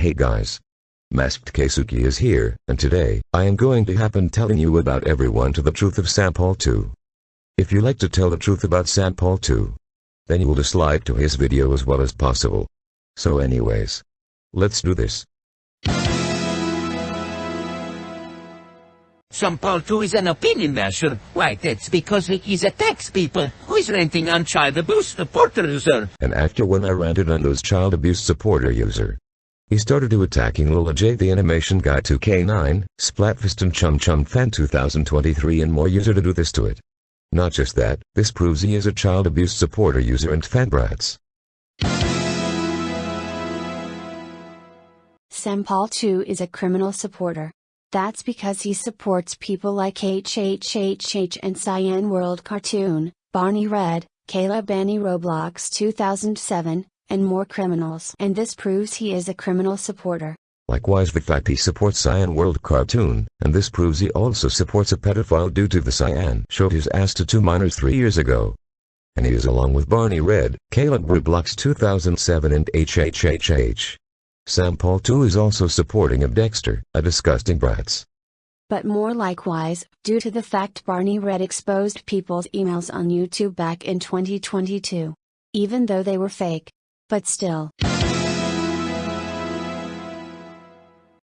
Hey guys. Masked Keisuke is here, and today, I am going to happen telling you about everyone to the truth of Sampal 2. If you like to tell the truth about Sampal 2, then you will dislike to his video as well as possible. So anyways, let's do this. Sampal 2 is an opinion basher. Why, that's because he's attacks people who is ranting on child abuse supporter user. And after when I ranted on those child abuse supporter user, he started to attacking Lola J the animation guy 2K9, Splatfest and Chum Chum Fan 2023 and more user to do this to it. Not just that, this proves he is a child abuse supporter user and fan brats. Sampal 2 is a criminal supporter. That's because he supports people like HHHH and Cyan World Cartoon, Barney Red, Kayla Benny Roblox 2007, and more criminals. And this proves he is a criminal supporter. Likewise the fact he supports Cyan World Cartoon, and this proves he also supports a pedophile due to the Cyan showed his ass to two minors three years ago. And he is along with Barney Red, Caleb Rublox 2007 and HHHH. Sampal 2 is also supporting of Dexter, a disgusting brats. But more likewise, due to the fact Barney Red exposed people's emails on YouTube back in 2022. Even though they were fake. But still.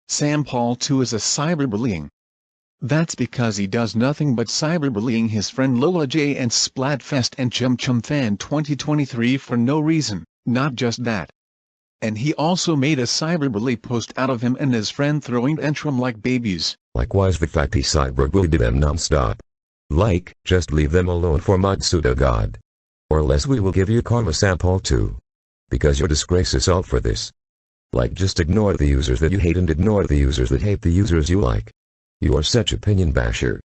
Sam Paul too is a cyberbullying. That's because he does nothing but cyberbullying his friend Lola J and Splatfest and Chum Chum Fan 2023 for no reason, not just that. And he also made a cyberbully post out of him and his friend throwing tantrum like babies. Likewise the fact he cyberbullied them non-stop. Like, just leave them alone for Matsuda God. Or less we will give you karma Sampal 2. Because your disgrace is all for this. Like just ignore the users that you hate and ignore the users that hate the users you like. You are such opinion basher.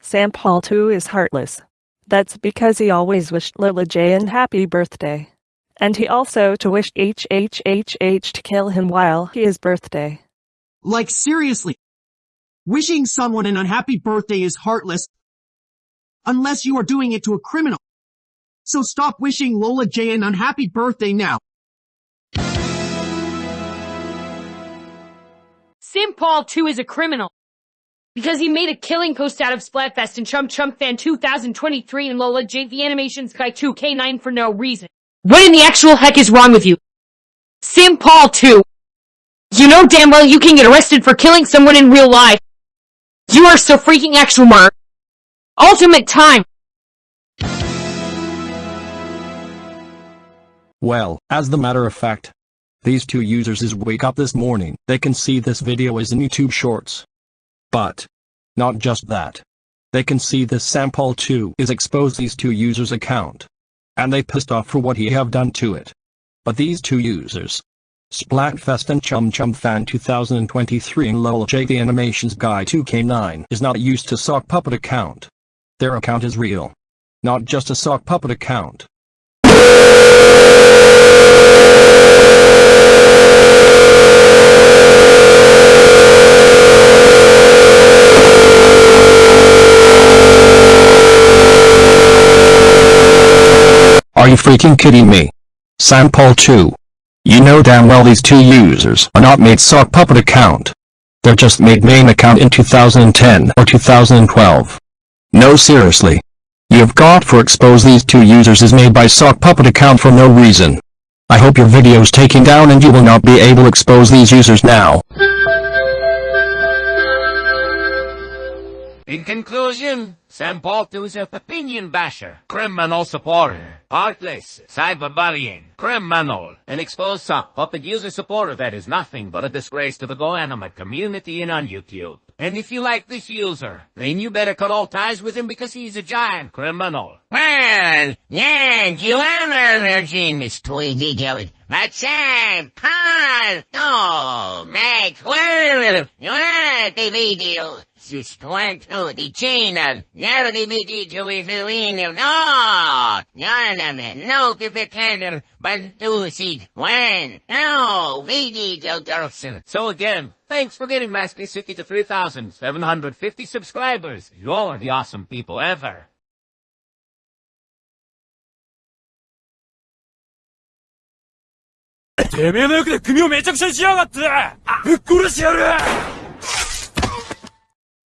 Sam Paul too is heartless. That's because he always wished Lola J an happy birthday. And he also to wished HHHH to kill him while he is birthday. Like seriously. Wishing someone an unhappy birthday is heartless. Unless you are doing it to a criminal. So stop wishing Lola J an unhappy birthday now. Sim Paul 2 is a criminal because he made a killing post out of Splatfest and Chum Chum Fan 2023 and Lola J the Animations Guy 2K9 for no reason. What in the actual heck is wrong with you? Sim Paul 2. You know damn well you can get arrested for killing someone in real life. You are so freaking actual murder. Ultimate time. Well, as the matter of fact, these two users is wake up this morning, they can see this video is in YouTube Shorts. But, not just that. They can see this sample too is exposed these two users account. And they pissed off for what he have done to it. But these two users, Splatfest and Chum Chum Fan 2023 and Lol J the Animations Guy 2K9 is not used to sock puppet account. Their account is real. Not just a sock puppet account. Are you freaking kidding me? Sampal 2. You know damn well these two users are not made sock puppet account. They're just made main account in 2010 or 2012. No seriously. You've got for expose these two users is made by sock puppet account for no reason. I hope your video's taken down and you will not be able to expose these users now. In conclusion, Sampal 2 is a opinion basher, criminal supporter, heartless, cyberbullying, criminal, and exposed sock puppet user supporter that is nothing but a disgrace to the GoAnimate community and on YouTube. And if you like this user, then you better cut all ties with him because he's a giant criminal. Well, yeah, you are Miss. But Sam, Paul, no, Max, well, you are the video. Sustento di Cina, Yaro di Medicio i Filino, no! Yarname, no Pipitender, Bantusi, when, no, Video Dorson. So again, thanks for getting Mask Suki to 3,750 subscribers. You're the awesome people ever. てめえの欲で首をめちゃくちゃにしやがって。ぶっ殺してやる。